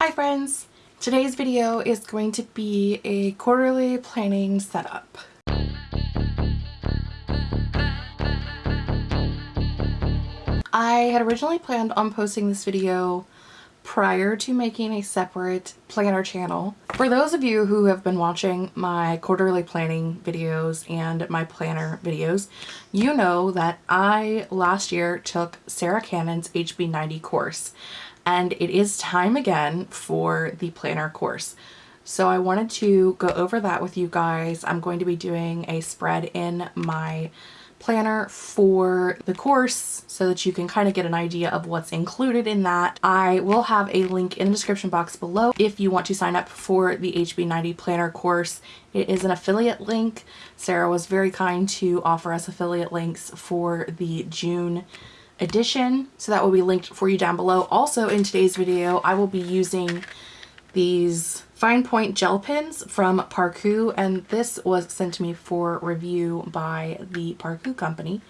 Hi friends! Today's video is going to be a quarterly planning setup. I had originally planned on posting this video prior to making a separate planner channel. For those of you who have been watching my quarterly planning videos and my planner videos, you know that I last year took Sarah Cannon's HB90 course and it is time again for the planner course. So I wanted to go over that with you guys. I'm going to be doing a spread in my planner for the course so that you can kind of get an idea of what's included in that. I will have a link in the description box below if you want to sign up for the HB90 planner course. It is an affiliate link. Sarah was very kind to offer us affiliate links for the June edition. So that will be linked for you down below. Also in today's video, I will be using these fine point gel pens from Parku and this was sent to me for review by the Parku company.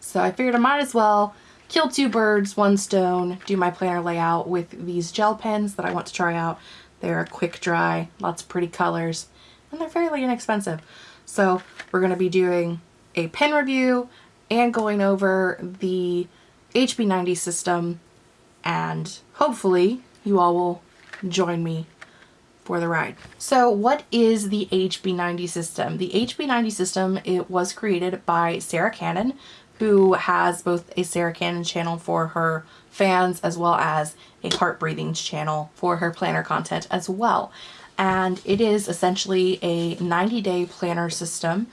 So I figured I might as well kill two birds, one stone, do my planner layout with these gel pens that I want to try out. They're quick dry, lots of pretty colors, and they're fairly inexpensive. So we're going to be doing a pen review and going over the HB90 system and hopefully you all will join me for the ride. So what is the HB90 system? The HB90 system, it was created by Sarah Cannon, who has both a Sarah Cannon channel for her fans as well as a Heart Breathing channel for her planner content as well. And it is essentially a 90 day planner system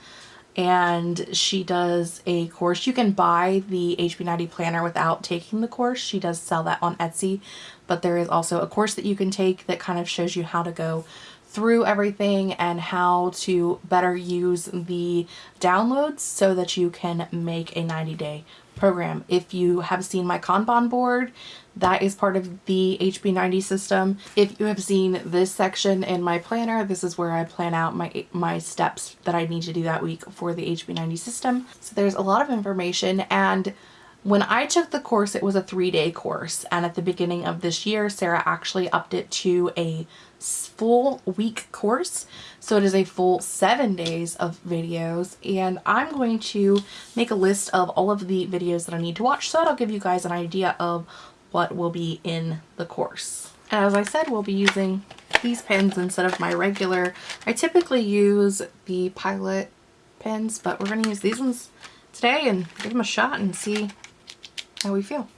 and she does a course. You can buy the HB90 planner without taking the course. She does sell that on Etsy, but there is also a course that you can take that kind of shows you how to go through everything and how to better use the downloads so that you can make a 90 day program. If you have seen my Kanban board, that is part of the HB90 system. If you have seen this section in my planner, this is where I plan out my, my steps that I need to do that week for the HB90 system. So there's a lot of information and when I took the course, it was a three-day course, and at the beginning of this year, Sarah actually upped it to a full week course. So it is a full seven days of videos, and I'm going to make a list of all of the videos that I need to watch, so that'll give you guys an idea of what will be in the course. And as I said, we'll be using these pens instead of my regular. I typically use the Pilot pens, but we're going to use these ones today and give them a shot and see how we feel.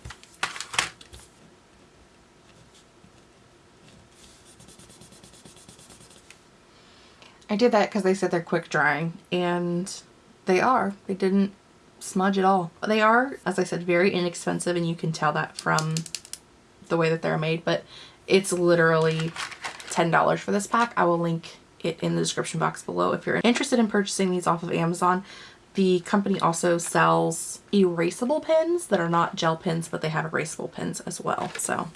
I did that because they said they're quick drying and they are. They didn't smudge at all. They are, as I said, very inexpensive and you can tell that from the way that they're made, but it's literally $10 for this pack. I will link it in the description box below if you're interested in purchasing these off of Amazon. The company also sells erasable pens that are not gel pens, but they have erasable pens as well. So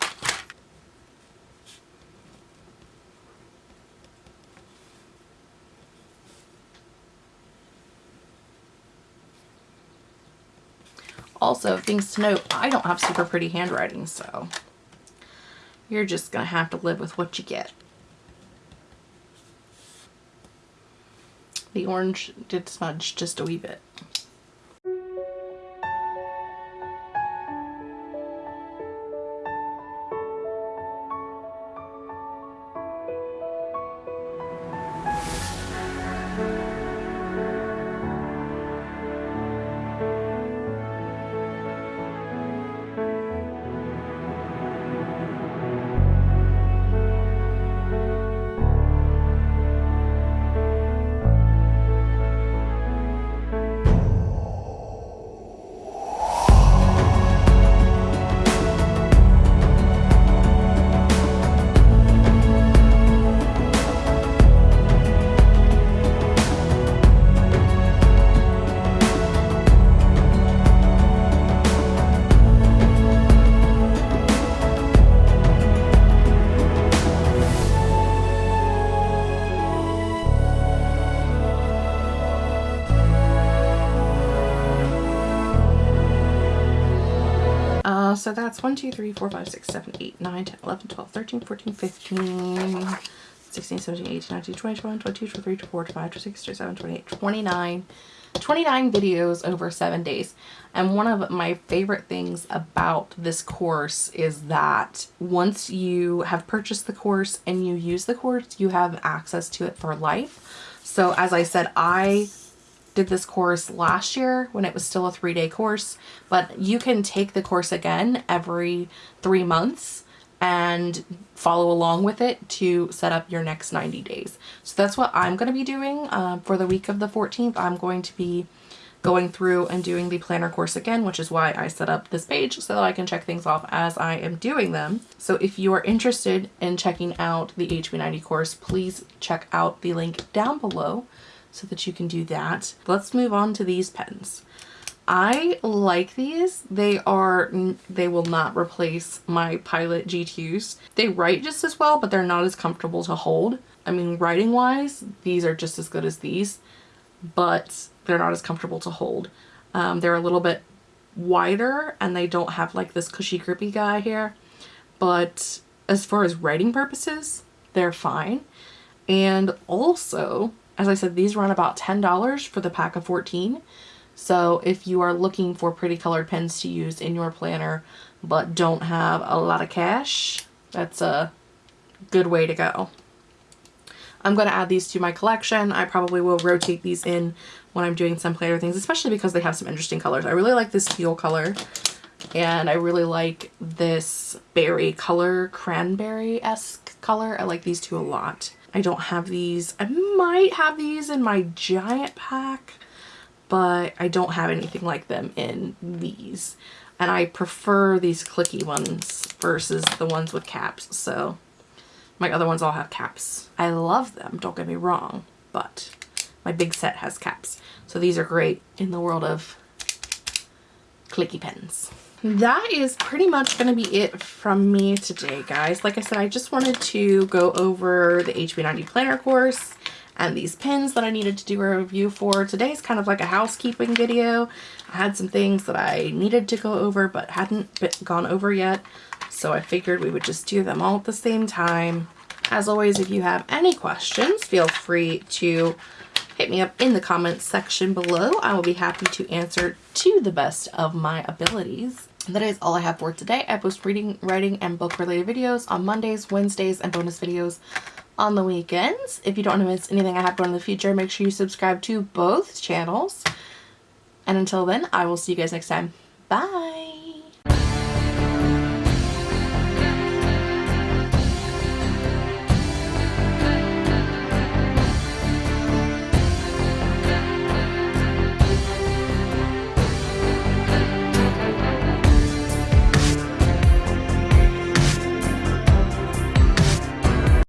Also, things to note, I don't have super pretty handwriting, so you're just going to have to live with what you get. The orange did smudge just a wee bit. That's 1, 2, 3, 4, 5, 6, 7, 8, 9, 10, 11, 12, 13, 14, 15, 16, 17, 18, 19, 20, 21, 22, 23, 24, 25, 26, 27, 28, 29, 29 videos over seven days. And one of my favorite things about this course is that once you have purchased the course and you use the course, you have access to it for life. So as I said, I did this course last year when it was still a three day course, but you can take the course again every three months and follow along with it to set up your next 90 days. So that's what I'm going to be doing uh, for the week of the 14th. I'm going to be going through and doing the planner course again, which is why I set up this page so that I can check things off as I am doing them. So if you are interested in checking out the HB90 course, please check out the link down below so that you can do that. Let's move on to these pens. I like these. They are, they will not replace my Pilot G2s. They write just as well, but they're not as comfortable to hold. I mean, writing wise, these are just as good as these, but they're not as comfortable to hold. Um, they're a little bit wider and they don't have like this cushy grippy guy here. But as far as writing purposes, they're fine. And also, as I said, these run about $10 for the pack of 14. So if you are looking for pretty colored pens to use in your planner but don't have a lot of cash, that's a good way to go. I'm going to add these to my collection. I probably will rotate these in when I'm doing some planner things, especially because they have some interesting colors. I really like this teal color and I really like this berry color, cranberry-esque color. I like these two a lot. I don't have these. I might have these in my giant pack but I don't have anything like them in these. And I prefer these clicky ones versus the ones with caps. So my other ones all have caps. I love them, don't get me wrong, but my big set has caps. So these are great in the world of clicky pens. That is pretty much going to be it from me today, guys. Like I said, I just wanted to go over the HB90 planner course and these pins that I needed to do a review for. Today's kind of like a housekeeping video. I had some things that I needed to go over but hadn't gone over yet. So I figured we would just do them all at the same time. As always, if you have any questions, feel free to hit me up in the comments section below. I will be happy to answer to the best of my abilities. That is all I have for today. I post reading, writing, and book related videos on Mondays, Wednesdays, and bonus videos on the weekends. If you don't want to miss anything I have going in the future, make sure you subscribe to both channels. And until then, I will see you guys next time. Bye!